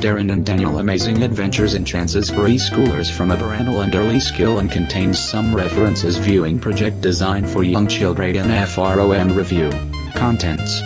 Darren and Daniel Amazing Adventures in Chances for E-Schoolers from a parental and early skill and contains some references viewing project design for young children and FROM review. Contents